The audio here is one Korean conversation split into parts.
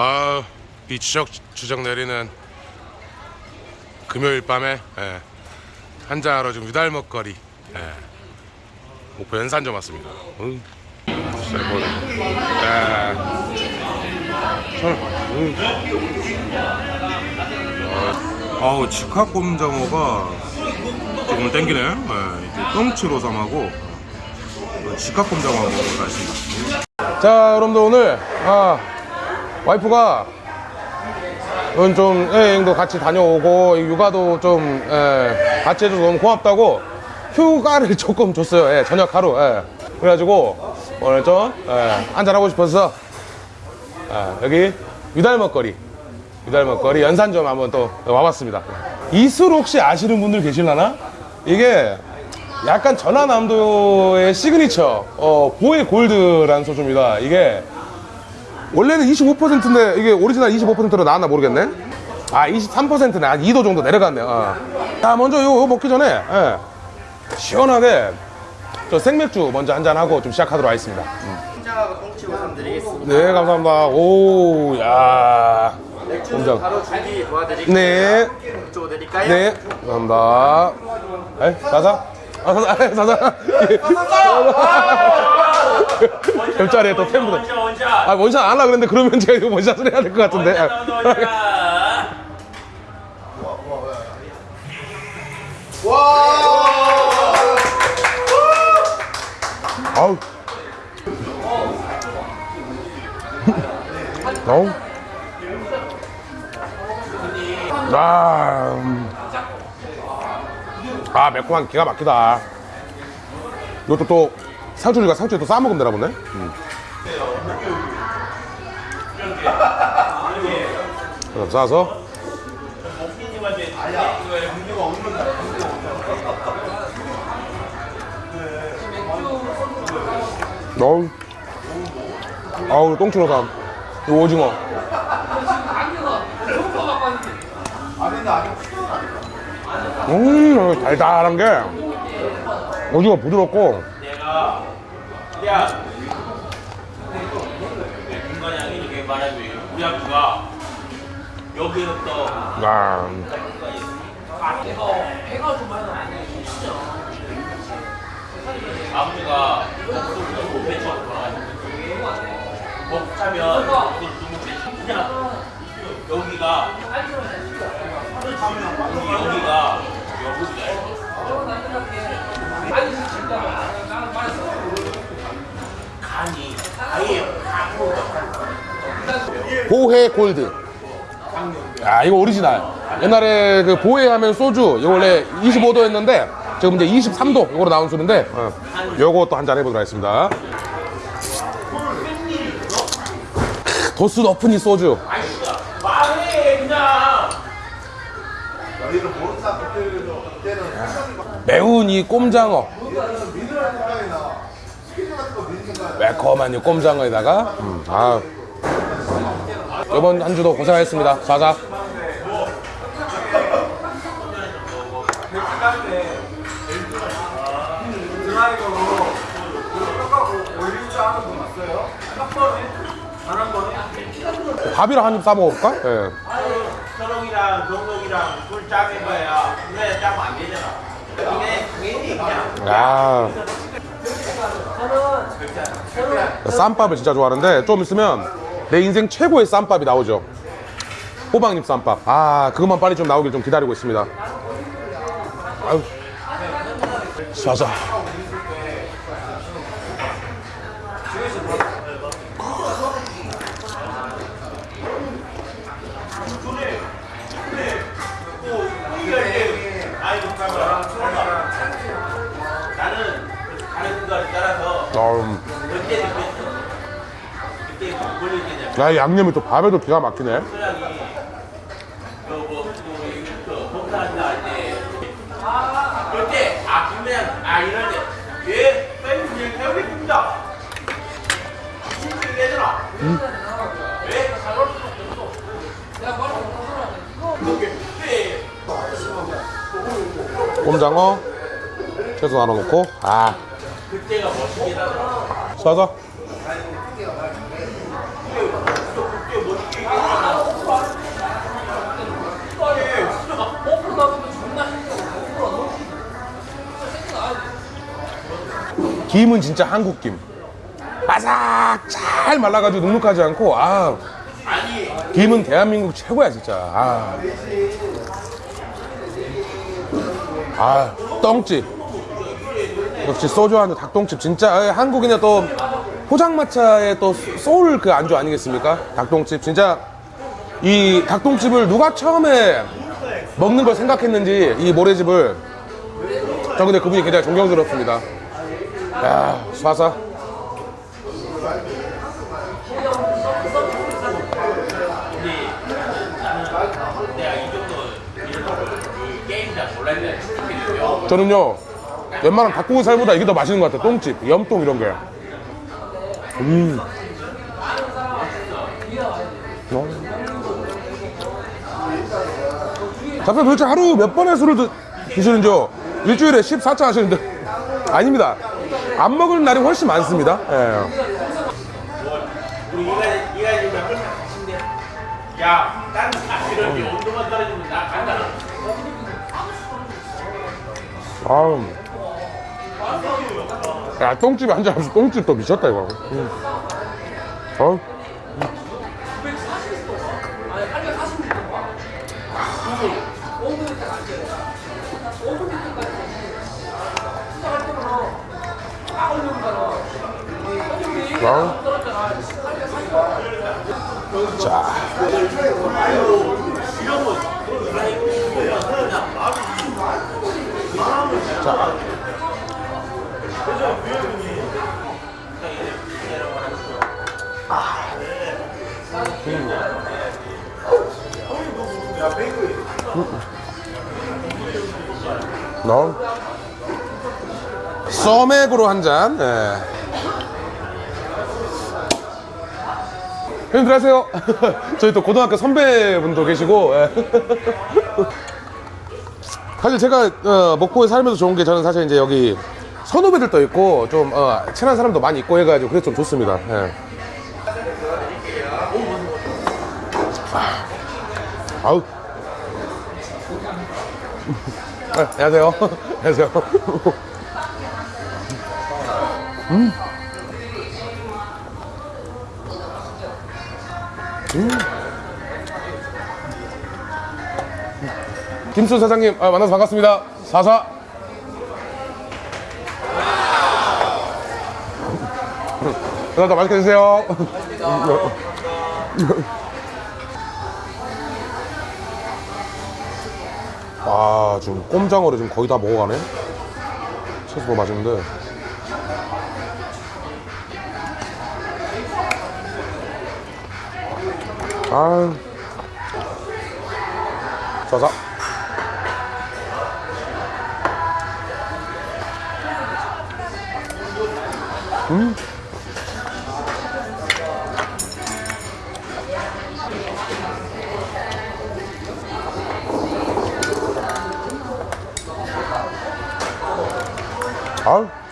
아, 비 추적 추적 내리는 금요일 밤에 예, 한잔하러 지금 유달 먹거리 예, 목포 연산점 왔습니다. 응. 뭐, 예. 참, 응. 아, 아우 직화곰장어가 조금 땡기네. 예, 똥치로 삼하고 직화곰장어 먹으러 가겠습니다. 자, 여러분들 오늘 아, 와이프가 좀 여행도 같이 다녀오고 육아도 좀 예, 같이 해줘서 너무 고맙다고 휴가를 조금 줬어요. 예, 저녁 하루. 예. 그래가지고 오늘 좀 예, 한잔하고 싶어서 아, 여기 유달 먹거리 유달 먹거리 연산점 한번 또 와봤습니다. 이 술 혹시 아시는 분들 계실라나? 이게 약간 전라남도의 시그니처 어, 보해 골드라는 소주입니다. 이게 원래는 25%인데 이게 오리지널 25%로 나왔나 모르겠네. 아 23%네. 한 2도 정도 내려갔네요. 어. 자 먼저 요, 요 먹기 전에 예, 시원하게 저 생맥주 먼저 한잔 하고 좀 시작하도록 하겠습니다. 꼼장하고 꽁치 우선 드리겠습니다. 네 감사합니다. 오 야. 꼼장. 바로 준비 도와드릴게요. 네. 쪽 드릴까요? 네, 감사합니다. 에, 사사? 아, 사사, 아, 사사. 옆자리에 또 팬분들. 원샷 원샷 아, 원샷 안 하려고 그랬는데, 그러면 제가 이거 원샷을 해야 될 것 같은데. 원샷 원샷 아우. 아우. 아, 음. 아, 매콤한 기가 막히다. 이것도 또 상추니까 상추에 또 싸먹으면 되나 보네. 음. 싸서. 어우. 아우, 똥치로삼. 이 오징어. 음, 달달한 게 오징어 부드럽고 야 중간에 이렇게 말하면 우리 아버지가 여기부터 아, 아버지가 목소리를 못 배쳐 돌아가지고 목 차면 목소리 못 배쳐 그냥 여기가 여기가 여기가 간이 아예 앞으로 보해 골드. 아, 이거 오리지널. 옛날에 그 보해 하면 소주, 이거 원래 25도였는데, 지금 이제 23도, 이거로 나온 술인데, 어, 요거 또 한잔 해보도록 하겠습니다. 크, 도수 높은 이 소주. 매운 이 꼼장어. 매콤한 이 꼼장어에다가, 음, 아. 이번 한 주도 고생하셨습니다. 자자. 밥이랑 한입 싸먹을까? 예. 서롱이랑 동록이랑 술 짜는 거야 그래 짜면 안 되잖아 이게 괜히 그냥 야. 쌈밥을 진짜 좋아하는데 좀 있으면 내 인생 최고의 쌈밥이 나오죠. 호박잎 쌈밥. 아, 그것만 빨리 좀 나오길 좀 기다리고 있습니다. 아유. 쏴자. 야, 이 양념이 또 밥에도 기가 막히네. 소량이 그뭐 그 봉사한다 할때 그때 아 그냥 아 이럴 때왜 팬이 배우겠습니다 신중해져라 왜 사올 수 없어 그때 꼼장어 채소 하나 넣고 아 그때가 멋있긴 하더라 쏴자 그때 멋있게 김은 진짜 한국 김. 바삭 잘 말라가지고 눅눅하지 않고 아 김은 대한민국 최고야 진짜. 아, 아 똥집. 역시 소주 한잔 닭똥집 진짜 아, 한국인의 또 포장마차의 또 소울 그 안주 아니겠습니까? 닭똥집 진짜 이 닭똥집을 누가 처음에 먹는 걸 생각했는지 이 모래집을 저 근데 그분이 굉장히 존경스럽습니다. 야, 쏴서. 저는요, 웬만한 닭고기살보다 이게 더 맛있는 것 같아요. 똥집, 염똥 이런 게. 음. 어. 작가 도대체 하루 몇 번의 술을 드, 드시는지요? 일주일에 14차 하시는데. 아닙니다. 안 먹을 날이 훨씬 많습니다. 예. 야, 딴 사실은 온도만 떨어지면 나 간다. 아우. 야, 똥집에 한잔 하면서 똥집 또 미쳤다, 이거. 음. 어? 아우. 자. 자. 너 써맥으로 한 잔. 예. 형님 들어가세요. 저희 또 고등학교 선배분도 계시고. 예. 사실 제가 어, 목포에 살면서 좋은 게 저는 사실 이제 여기 선후배들도 있고 좀 어, 친한 사람도 많이 있고 해가지고 그래서 좀 좋습니다. 예. 아, 아우. 네, 안녕하세요. 안녕하세요. 음. 음. 김수 사장님 아, 만나서 반갑습니다. 사사. 감사합니다. 맛있게 드세요. 아 지금 꼼장어를 지금 거의 다 먹어가네. 채소 맛있는데. 아. 자자. 음. 아.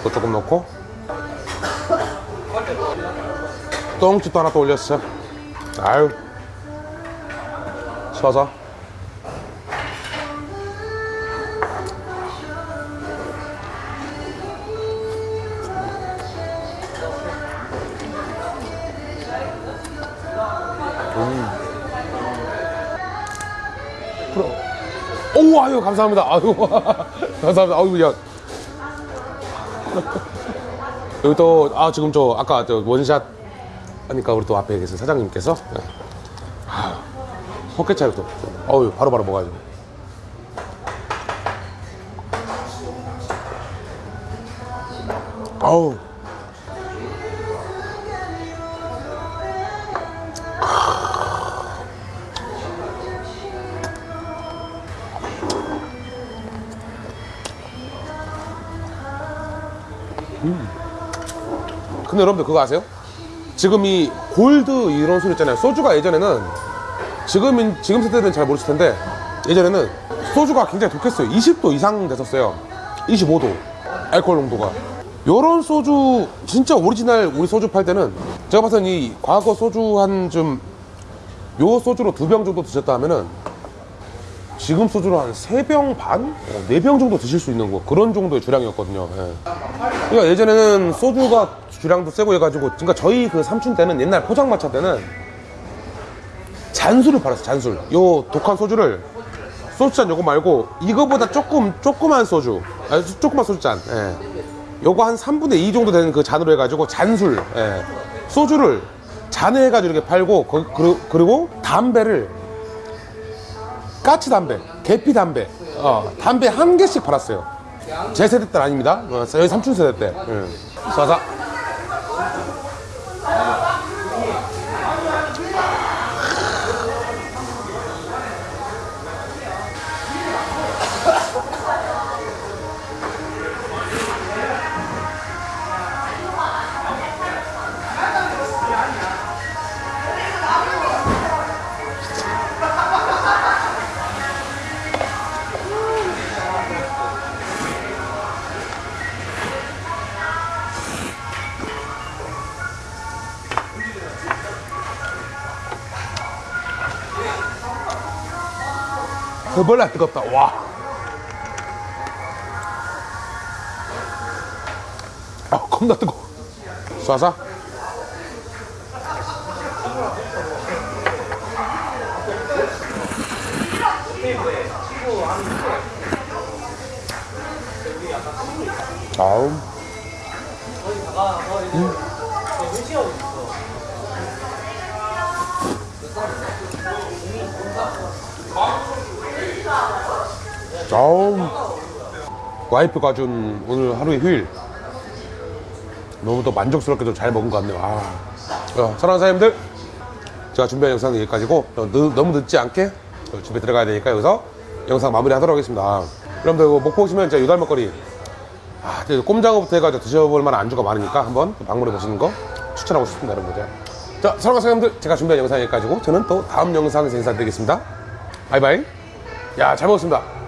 밥도 조금 넣고. 똥집도 하나 또 올렸어 아유. 서서. 오 아유 감사합니다. 아유 감사합니다. 아유 야 여기 또 아 지금 저 아까 저 원샷 하니까 우리 또 앞에 계신 사장님께서 네. 아, 헛개차를 또 어유 바로바로 먹어야죠 아우 근데 여러분들 그거 아세요? 지금 이 골드 이런 소리 있잖아요. 소주가 예전에는 지금 지금 세대들은 잘 모르실 텐데 예전에는 소주가 굉장히 독했어요. 20도 이상 됐었어요. 25도. 알코올 농도가 요런 소주 진짜 오리지널 우리 소주 팔 때는 제가 봐서는 이 과거 소주 한 좀 요 소주로 두 병 정도 드셨다 하면은 지금 소주로 한 세 병 반? 네 병 정도 드실 수 있는 거 그런 정도의 주량이었거든요 예. 그러니까 예전에는 소주가 주량도 세고 해가지고 그러니까 저희 그 삼촌 때는 옛날 포장마차 때는 잔술을 팔았어요 잔술 요 독한 소주를 소주잔 요거 말고 이거보다 조금 조그만 소주 아, 조그만 소주잔 예. 요거 한 3분의 2 정도 되는 그 잔으로 해가지고 잔술 예. 소주를 잔에 해가지고 이렇게 팔고 거- 그리고, 그리고 담배를 까치 담배 계피 담배 어, 담배 한 개씩 팔았어요 제 세대 때는 아닙니다. 어, 저희 삼촌 세대 때. 예. 쏴서 그벌라 뜨겁다. 와. 아, 겁나 뜨거. 쏴서. 아우 아우. 와이프가 준 오늘 하루의 휴일. 너무 또 만족스럽게도 잘 먹은 것 같네요. 아. 어, 사랑하는 사장님들. 제가 준비한 영상은 여기까지고 어, 늦- 너무 늦지 않게 어, 집에 들어가야 되니까 여기서 영상 마무리 하도록 하겠습니다. 여러분들 이거 오시면 제가 유달 먹거리. 아, 꼼장어부터 해가지고 드셔볼 만한 안주가 많으니까 한번 방문해 보시는 거 추천하고 싶습니다 여러분들. 자 사랑하는 사장님들. 제가 준비한 영상 여기까지고 저는 또 다음 영상에서 인사드리겠습니다. 바이바이 야 잘 먹었습니다